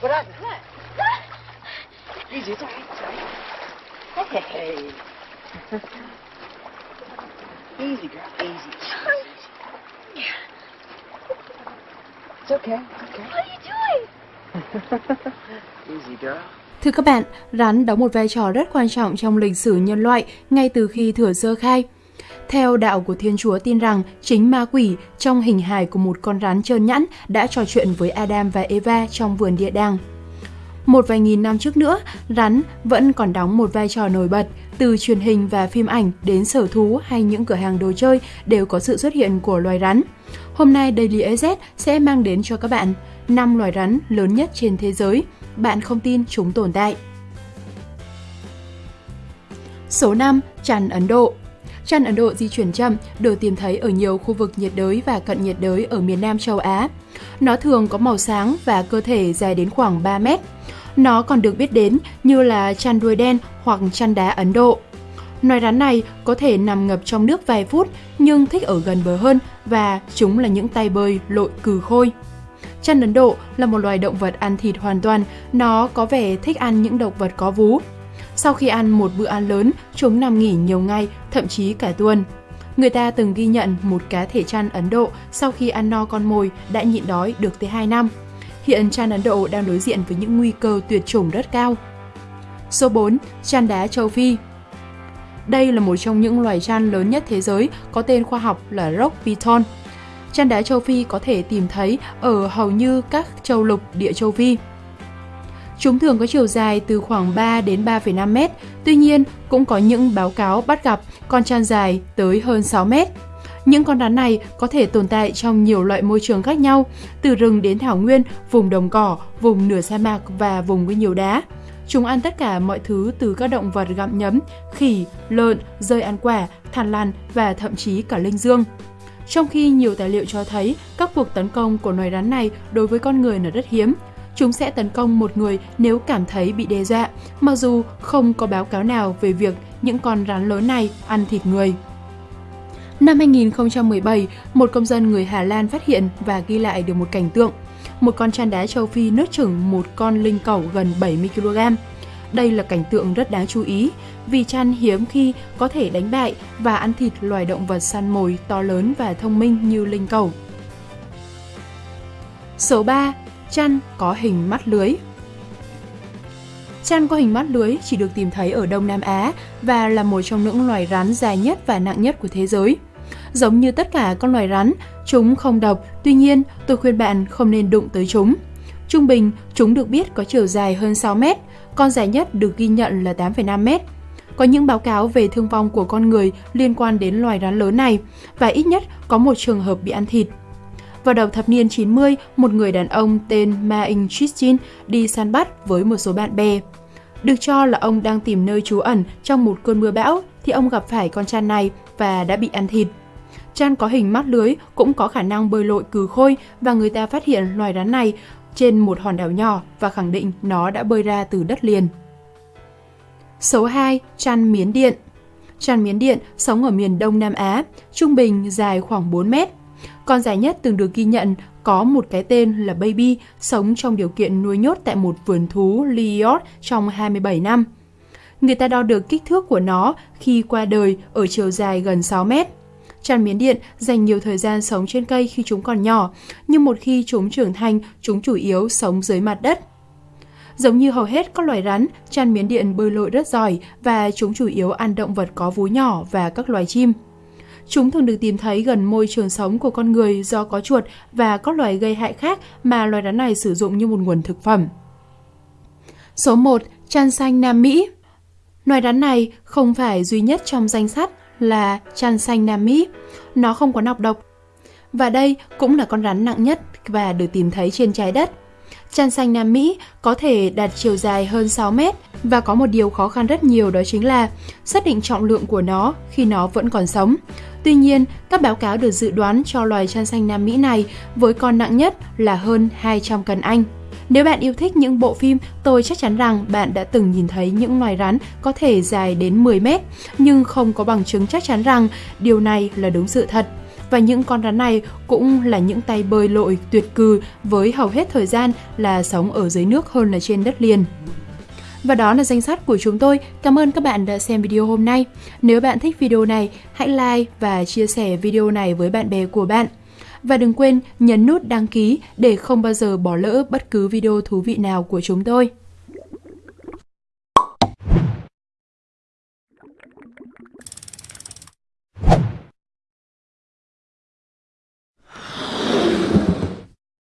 Bravo. Easy, it's all right, it's all right. Hey. easy, girl, easy. It's okay, okay. What are you doing? easy, girl. Thưa các bạn, rắn đóng một vai trò rất quan trọng trong lịch sử nhân loại ngay từ khi thừa sơ khai. Theo đạo của Thiên Chúa tin rằng chính ma quỷ trong hình hài của một con rắn trơn nhẵn đã trò chuyện với Adam và Eva trong vườn địa đàng. Một vài nghìn năm trước nữa, rắn vẫn còn đóng một vai trò nổi bật, từ truyền hình và phim ảnh đến sở thú hay những cửa hàng đồ chơi đều có sự xuất hiện của loài rắn. Hôm nay Daily AZ sẽ mang đến cho các bạn 5 loài rắn lớn nhất trên thế giới. Bạn không tin chúng tồn tại. Số 5. Chăn Ấn Độ Chăn Ấn Độ di chuyển chậm, được tìm thấy ở nhiều khu vực nhiệt đới và cận nhiệt đới ở miền Nam châu Á. Nó thường có màu sáng và cơ thể dài đến khoảng 3 mét. Nó còn được biết đến như là chăn đuôi đen hoặc chăn đá Ấn Độ. Loài rắn này có thể nằm ngập trong nước vài phút nhưng thích ở gần bờ hơn và chúng là những tay bơi lội cừ khôi. Chăn Ấn Độ là một loài động vật ăn thịt hoàn toàn, nó có vẻ thích ăn những động vật có vú. Sau khi ăn một bữa ăn lớn, chúng nằm nghỉ nhiều ngày, thậm chí cả tuần. Người ta từng ghi nhận một cá thể chăn Ấn Độ sau khi ăn no con mồi đã nhịn đói được tới 2 năm. Hiện chăn Ấn Độ đang đối diện với những nguy cơ tuyệt chủng rất cao. Số 4. Chăn đá châu Phi Đây là một trong những loài chăn lớn nhất thế giới, có tên khoa học là Rock python Chăn đá châu Phi có thể tìm thấy ở hầu như các châu lục địa châu Phi. Chúng thường có chiều dài từ khoảng 3 đến 3,5 mét, tuy nhiên cũng có những báo cáo bắt gặp con trăn dài tới hơn 6 mét. Những con rắn này có thể tồn tại trong nhiều loại môi trường khác nhau, từ rừng đến thảo nguyên, vùng đồng cỏ, vùng nửa sa mạc và vùng với nhiều đá. Chúng ăn tất cả mọi thứ từ các động vật gặm nhấm, khỉ, lợn, rơi ăn quả, thằn lằn và thậm chí cả linh dương. Trong khi nhiều tài liệu cho thấy các cuộc tấn công của loài rắn này đối với con người là rất hiếm, chúng sẽ tấn công một người nếu cảm thấy bị đe dọa, mặc dù không có báo cáo nào về việc những con rắn lớn này ăn thịt người. Năm 2017, một công dân người Hà Lan phát hiện và ghi lại được một cảnh tượng. Một con chăn đá châu Phi nuốt chửng một con linh cẩu gần 70 kg. Đây là cảnh tượng rất đáng chú ý vì chăn hiếm khi có thể đánh bại và ăn thịt loài động vật săn mồi to lớn và thông minh như linh cẩu. Số 3. Chăn có hình mắt lưới Chăn có hình mắt lưới chỉ được tìm thấy ở Đông Nam Á và là một trong những loài rắn dài nhất và nặng nhất của thế giới. Giống như tất cả các loài rắn, chúng không độc, tuy nhiên tôi khuyên bạn không nên đụng tới chúng. Trung bình, chúng được biết có chiều dài hơn 6 mét, con dài nhất được ghi nhận là 8,5 mét. Có những báo cáo về thương vong của con người liên quan đến loài rắn lớn này và ít nhất có một trường hợp bị ăn thịt. Vào đầu thập niên 90, một người đàn ông tên Ma In Chichin đi săn bắt với một số bạn bè. Được cho là ông đang tìm nơi trú ẩn trong một cơn mưa bão thì ông gặp phải con chan này và đã bị ăn thịt. Chan có hình mắt lưới cũng có khả năng bơi lội cừ khôi và người ta phát hiện loài rắn này trên một hòn đảo nhỏ và khẳng định nó đã bơi ra từ đất liền. Số 2. Chan miến điện Chan miến điện sống ở miền Đông Nam Á, trung bình dài khoảng 4 mét. Con dài nhất từng được ghi nhận có một cái tên là Baby, sống trong điều kiện nuôi nhốt tại một vườn thú Liot trong 27 năm. Người ta đo được kích thước của nó khi qua đời ở chiều dài gần 6 mét. Chăn miến điện dành nhiều thời gian sống trên cây khi chúng còn nhỏ, nhưng một khi chúng trưởng thành, chúng chủ yếu sống dưới mặt đất. Giống như hầu hết các loài rắn, chăn miến điện bơi lội rất giỏi và chúng chủ yếu ăn động vật có vú nhỏ và các loài chim. Chúng thường được tìm thấy gần môi trường sống của con người do có chuột và các loài gây hại khác mà loài rắn này sử dụng như một nguồn thực phẩm. Số 1. Chăn xanh Nam Mỹ Loài rắn này không phải duy nhất trong danh sách là chăn xanh Nam Mỹ. Nó không có nọc độc. Và đây cũng là con rắn nặng nhất và được tìm thấy trên trái đất. Chăn xanh Nam Mỹ có thể đạt chiều dài hơn 6 mét và có một điều khó khăn rất nhiều đó chính là xác định trọng lượng của nó khi nó vẫn còn sống. Tuy nhiên, các báo cáo được dự đoán cho loài chăn xanh Nam Mỹ này với con nặng nhất là hơn 200 cân Anh. Nếu bạn yêu thích những bộ phim, tôi chắc chắn rằng bạn đã từng nhìn thấy những loài rắn có thể dài đến 10 mét, nhưng không có bằng chứng chắc chắn rằng điều này là đúng sự thật. Và những con rắn này cũng là những tay bơi lội tuyệt cư với hầu hết thời gian là sống ở dưới nước hơn là trên đất liền. Và đó là danh sách của chúng tôi. Cảm ơn các bạn đã xem video hôm nay. Nếu bạn thích video này, hãy like và chia sẻ video này với bạn bè của bạn. Và đừng quên nhấn nút đăng ký để không bao giờ bỏ lỡ bất cứ video thú vị nào của chúng tôi.